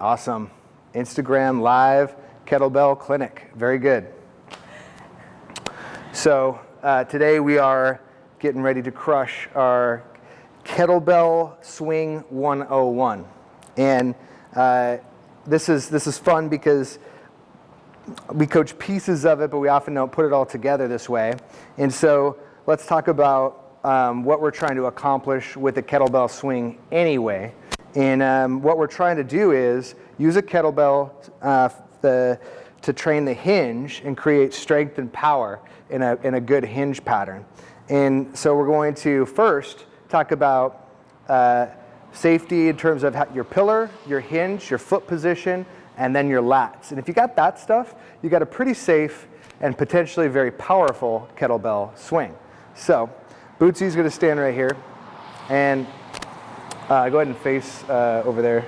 Awesome. Instagram live kettlebell clinic. Very good. So uh, today we are getting ready to crush our kettlebell swing 101. And uh, this is this is fun because we coach pieces of it, but we often don't put it all together this way. And so let's talk about um, what we're trying to accomplish with the kettlebell swing anyway. And um, what we're trying to do is use a kettlebell uh, the, to train the hinge and create strength and power in a, in a good hinge pattern. And so we're going to first talk about uh, safety in terms of your pillar, your hinge, your foot position, and then your lats. And if you got that stuff, you got a pretty safe and potentially very powerful kettlebell swing. So Bootsy's gonna stand right here and uh, go ahead and face uh, over there.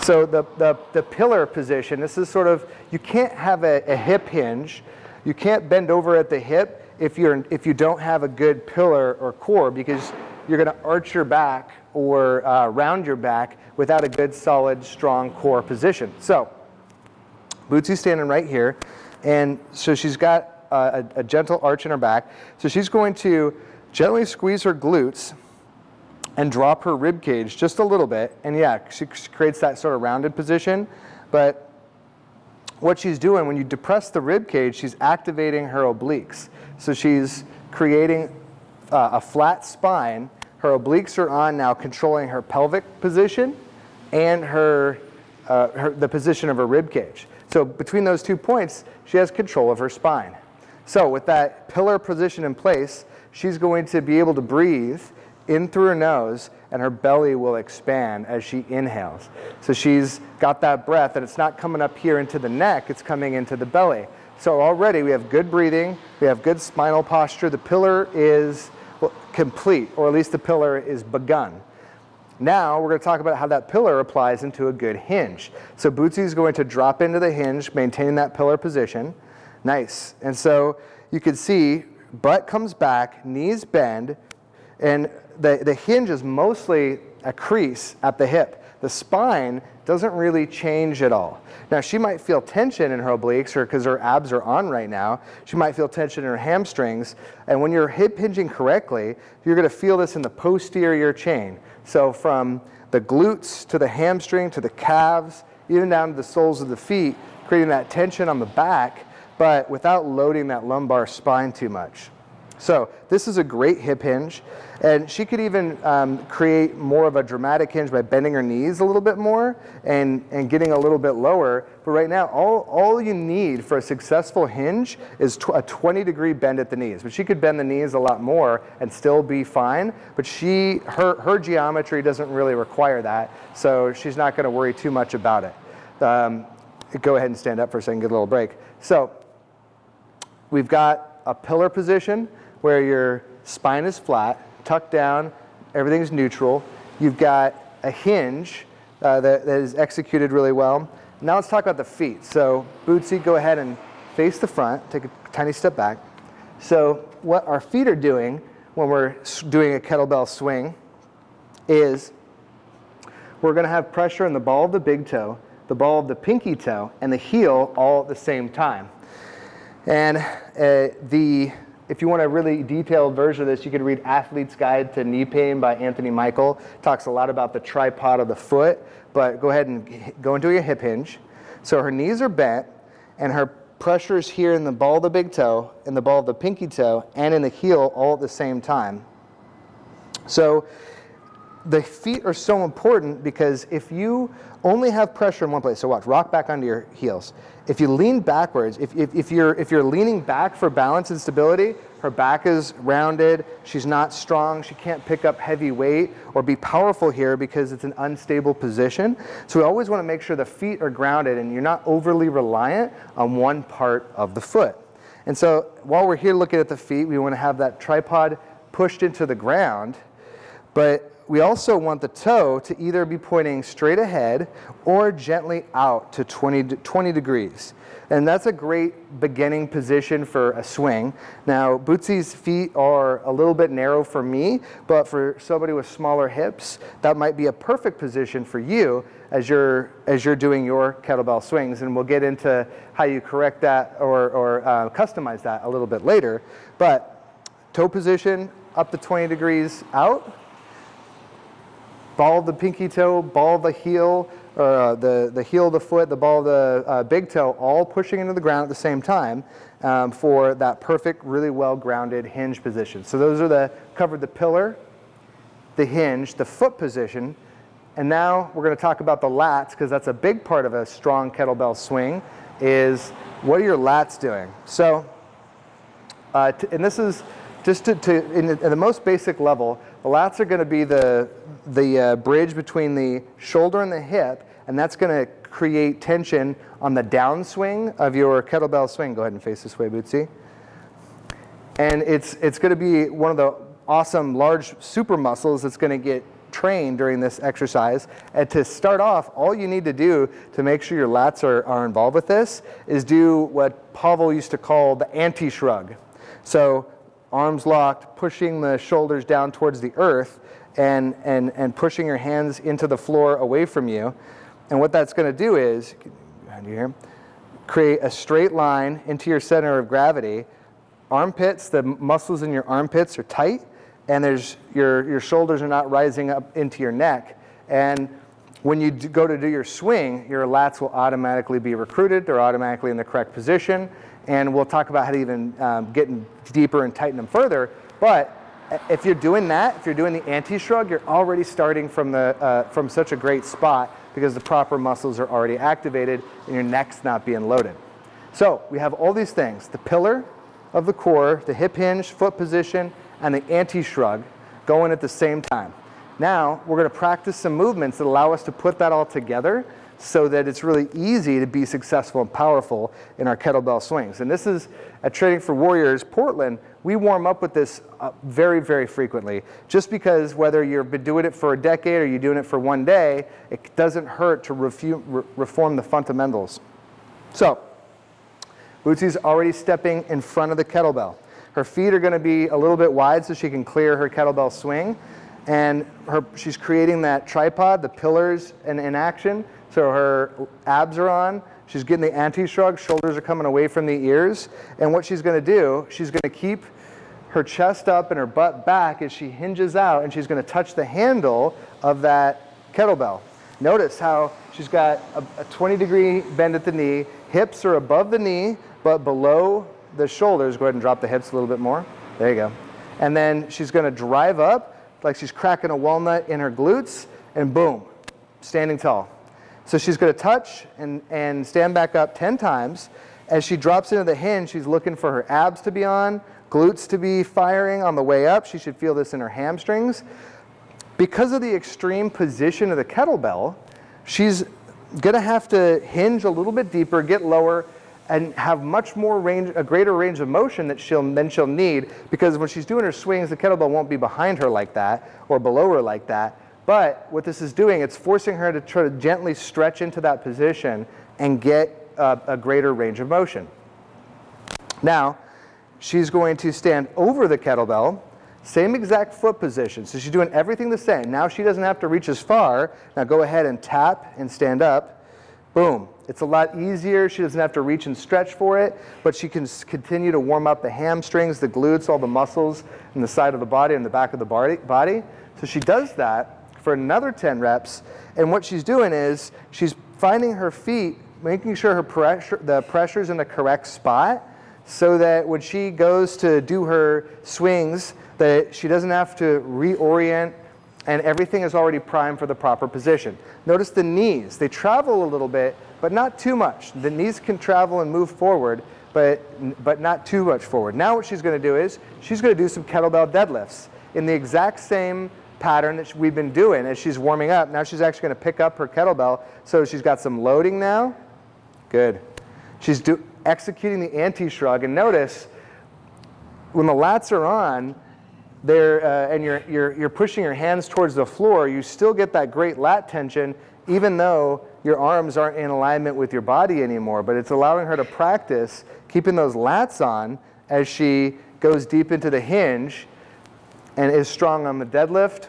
So the, the, the, pillar position, this is sort of, you can't have a, a, hip hinge. You can't bend over at the hip if, you're, if you don't have a good pillar or core because you're gonna arch your back or uh, round your back without a good, solid, strong core position. So Bootsy's standing right here. And so she's got a, a gentle arch in her back. So she's going to gently squeeze her glutes and drop her rib cage just a little bit. And yeah, she creates that sort of rounded position. But what she's doing, when you depress the rib cage, she's activating her obliques. So she's creating uh, a flat spine. Her obliques are on now controlling her pelvic position and her, uh, her, the position of her rib cage. So between those two points, she has control of her spine. So with that pillar position in place, she's going to be able to breathe in through her nose and her belly will expand as she inhales. So she's got that breath and it's not coming up here into the neck, it's coming into the belly. So already we have good breathing, we have good spinal posture, the pillar is complete, or at least the pillar is begun. Now we're going to talk about how that pillar applies into a good hinge. So Bootsy is going to drop into the hinge, maintaining that pillar position. Nice. And so you can see butt comes back, knees bend, and the, the hinge is mostly a crease at the hip. The spine doesn't really change at all. Now she might feel tension in her obliques or because her abs are on right now. She might feel tension in her hamstrings. And when you're hip hinging correctly, you're gonna feel this in the posterior chain. So from the glutes to the hamstring to the calves, even down to the soles of the feet, creating that tension on the back, but without loading that lumbar spine too much. So this is a great hip hinge. And she could even um, create more of a dramatic hinge by bending her knees a little bit more and, and getting a little bit lower. But right now, all, all you need for a successful hinge is tw a 20 degree bend at the knees. But she could bend the knees a lot more and still be fine. But she, her, her geometry doesn't really require that. So she's not gonna worry too much about it. Um, go ahead and stand up for a second, get a little break. So we've got a pillar position where your spine is flat, tucked down, everything's neutral. You've got a hinge uh, that, that is executed really well. Now let's talk about the feet. So Bootsy, go ahead and face the front, take a tiny step back. So what our feet are doing when we're doing a kettlebell swing is we're gonna have pressure in the ball of the big toe, the ball of the pinky toe, and the heel all at the same time. And uh, the if you want a really detailed version of this, you could read Athlete's Guide to Knee Pain by Anthony Michael. Talks a lot about the tripod of the foot, but go ahead and go into your hip hinge. So her knees are bent and her pressure is here in the ball of the big toe, in the ball of the pinky toe, and in the heel all at the same time. So the feet are so important because if you only have pressure in one place, so watch, rock back onto your heels. If you lean backwards, if, if, if, you're, if you're leaning back for balance and stability, her back is rounded, she's not strong, she can't pick up heavy weight or be powerful here because it's an unstable position. So we always want to make sure the feet are grounded and you're not overly reliant on one part of the foot. And so while we're here looking at the feet, we want to have that tripod pushed into the ground, but we also want the toe to either be pointing straight ahead or gently out to 20, 20 degrees. And that's a great beginning position for a swing. Now, Bootsy's feet are a little bit narrow for me, but for somebody with smaller hips, that might be a perfect position for you. as you're, as you're doing your kettlebell swings. And we'll get into how you correct that or, or uh, customize that a little bit later. But toe position up to 20 degrees out, ball of the pinky toe, ball of the heel, or uh, the, the heel of the foot, the ball of the uh, big toe, all pushing into the ground at the same time um, for that perfect, really well grounded hinge position. So those are the, covered the pillar, the hinge, the foot position, and now we're going to talk about the lats because that's a big part of a strong kettlebell swing is what are your lats doing? So, uh, and this is just to, to in, the, in, the, most basic level, the lats are going to be the, the uh, bridge between the shoulder and the hip, and that's going to create tension on the downswing of your kettlebell swing. Go ahead and face this way, Bootsy. And it's, it's going to be one of the awesome large super muscles that's going to get trained during this exercise. And to start off, all you need to do to make sure your lats are, are involved with this is do what Pavel used to call the anti-shrug. So arms locked, pushing the shoulders down towards the earth and, and, and pushing your hands into the floor away from you. And what that's going to do is, here, create a straight line into your center of gravity. Armpits, the muscles in your armpits are tight, and there's, your, your shoulders are not rising up into your neck. And when you go to do your swing, your lats will automatically be recruited. They're automatically in the correct position. And we'll talk about how to even um, get deeper and tighten them further. But if you're doing that, if you're doing the anti-shrug, you're already starting from, the, uh, from such a great spot because the proper muscles are already activated and your neck's not being loaded. So we have all these things, the pillar of the core, the hip hinge, foot position, and the anti-shrug going at the same time. Now, we're going to practice some movements that allow us to put that all together so that it's really easy to be successful and powerful in our kettlebell swings. And this is at Training for Warriors Portland, we warm up with this uh, very, very frequently. Just because whether you've been doing it for a decade or you're doing it for one day, it doesn't hurt to re reform the fundamentals. So, Bootsy's already stepping in front of the kettlebell. Her feet are going to be a little bit wide so she can clear her kettlebell swing. And her, she's creating that tripod, the pillars in, in action. So her abs are on. She's getting the anti-shrug. Shoulders are coming away from the ears. And what she's going to do, she's going to keep her chest up and her butt back as she hinges out. And she's going to touch the handle of that kettlebell. Notice how she's got a, a 20 degree bend at the knee. Hips are above the knee, but below the shoulders, go ahead and drop the hips a little bit more. There you go. And then she's going to drive up like she's cracking a walnut in her glutes, and boom, standing tall. So she's going to touch and, and stand back up 10 times. As she drops into the hinge, she's looking for her abs to be on, glutes to be firing on the way up. She should feel this in her hamstrings. Because of the extreme position of the kettlebell, she's going to have to hinge a little bit deeper, get lower, and have much more range, a greater range of motion that she'll, than she'll need because when she's doing her swings, the kettlebell won't be behind her like that or below her like that. But what this is doing, it's forcing her to try to gently stretch into that position and get a, a greater range of motion. Now, she's going to stand over the kettlebell, same exact foot position. So she's doing everything the same. Now she doesn't have to reach as far. Now go ahead and tap and stand up. Boom. It's a lot easier. She doesn't have to reach and stretch for it, but she can continue to warm up the hamstrings, the glutes, all the muscles in the side of the body and the back of the body. So she does that for another 10 reps. And what she's doing is she's finding her feet, making sure her pressure, the pressure's in the correct spot so that when she goes to do her swings, that she doesn't have to reorient and everything is already primed for the proper position. Notice the knees. They travel a little bit, but not too much. The knees can travel and move forward, but, but not too much forward. Now what she's going to do is she's going to do some kettlebell deadlifts in the exact same pattern that we've been doing as she's warming up. Now she's actually going to pick up her kettlebell. So she's got some loading now. Good. She's do, executing the anti-shrug. And notice when the lats are on, there, uh, and you're, you're, you're pushing your hands towards the floor, you still get that great lat tension even though your arms aren't in alignment with your body anymore, but it's allowing her to practice keeping those lats on as she goes deep into the hinge and is strong on the deadlift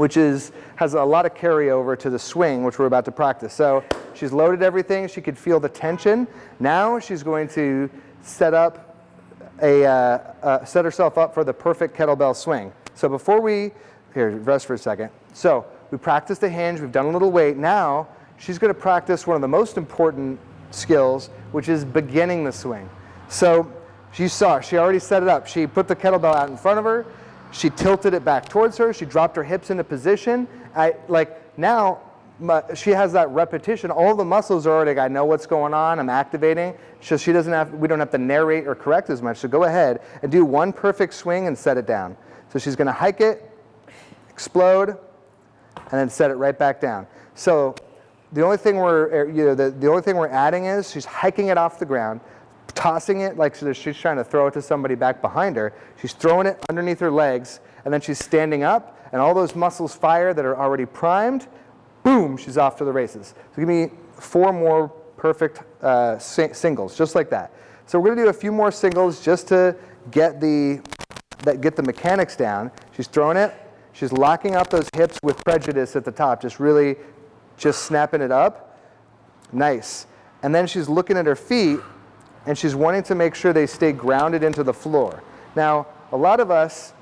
which is, has a lot of carryover to the swing, which we're about to practice. So she's loaded everything. She could feel the tension. Now she's going to set up a, uh, uh, set herself up for the perfect kettlebell swing. So before we, here, rest for a second. So we practiced the hinge. We've done a little weight. Now she's going to practice one of the most important skills, which is beginning the swing. So she saw, she already set it up. She put the kettlebell out in front of her. She tilted it back towards her. She dropped her hips into position. I, like now, she has that repetition. All the muscles are already, I know what's going on. I'm activating. So she doesn't have, we don't have to narrate or correct as much. So go ahead and do one perfect swing and set it down. So she's going to hike it, explode, and then set it right back down. So the only thing we're, er, you know, the, the only thing we're adding is she's hiking it off the ground, tossing it like she's trying to throw it to somebody back behind her. She's throwing it underneath her legs, and then she's standing up, and all those muscles fire that are already primed. Boom, she's off to the races. So give me four more perfect uh, singles, just like that. So we're going to do a few more singles just to get the, that, get the mechanics down. She's throwing it. She's locking up those hips with prejudice at the top, just really just snapping it up. Nice. And then she's looking at her feet and she's wanting to make sure they stay grounded into the floor. Now, a lot of us,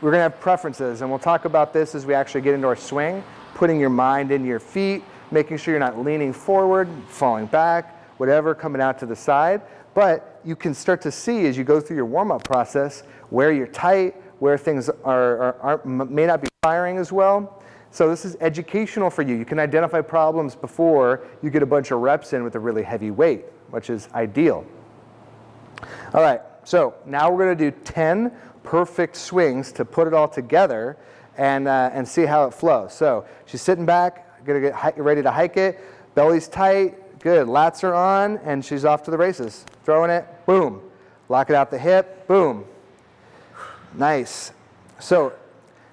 we're going to have preferences, and we'll talk about this as we actually get into our swing, putting your mind into your feet, making sure you're not leaning forward, falling back, whatever, coming out to the side. But you can start to see as you go through your warm-up process where you're tight, where things are, are, are, may not be firing as well. So this is educational for you. You can identify problems before you get a bunch of reps in with a really heavy weight, which is ideal. All right, so now we're going to do 10 perfect swings to put it all together and, uh, and see how it flows. So she's sitting back, to get ready to hike it. Belly's tight, good. Lats are on, and she's off to the races. Throwing it, boom. Lock it out the hip, boom. Nice. So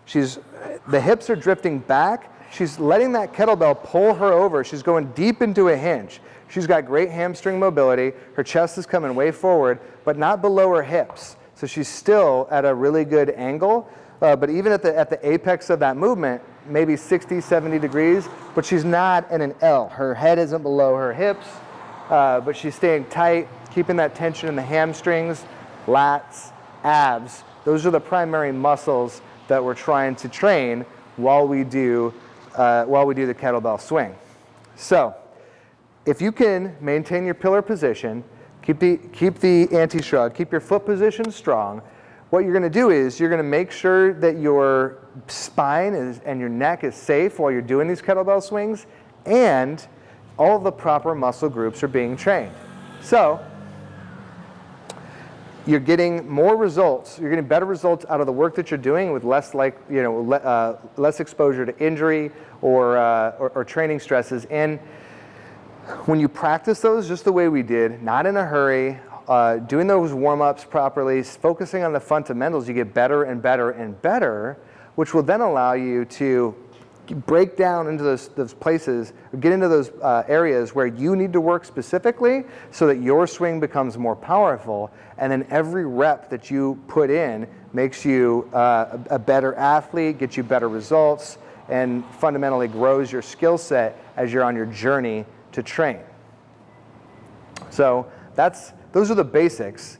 she's, the hips are drifting back. She's letting that kettlebell pull her over. She's going deep into a hinge. She's got great hamstring mobility. Her chest is coming way forward, but not below her hips. So she's still at a really good angle. Uh, but even at the, at the apex of that movement, maybe 60, 70 degrees, but she's not in an L. Her head isn't below her hips, uh, but she's staying tight, keeping that tension in the hamstrings, lats, abs. Those are the primary muscles that we're trying to train while we do, uh, while we do the kettlebell swing. So if you can maintain your pillar position, keep the, keep the anti-shrug, keep your foot position strong, what you're going to do is you're going to make sure that your spine is, and your neck is safe while you're doing these kettlebell swings and all the proper muscle groups are being trained. So you're getting more results, you're getting better results out of the work that you're doing with less like, you know, le, uh, less exposure to injury or, uh, or, or, training stresses. And when you practice those just the way we did, not in a hurry, uh, doing those warm-ups properly, focusing on the fundamentals, you get better and better and better, which will then allow you to break down into those, those places, get into those uh, areas where you need to work specifically so that your swing becomes more powerful. And then every rep that you put in makes you uh, a better athlete, gets you better results, and fundamentally grows your skill set as you're on your journey to train. So that's, those are the basics.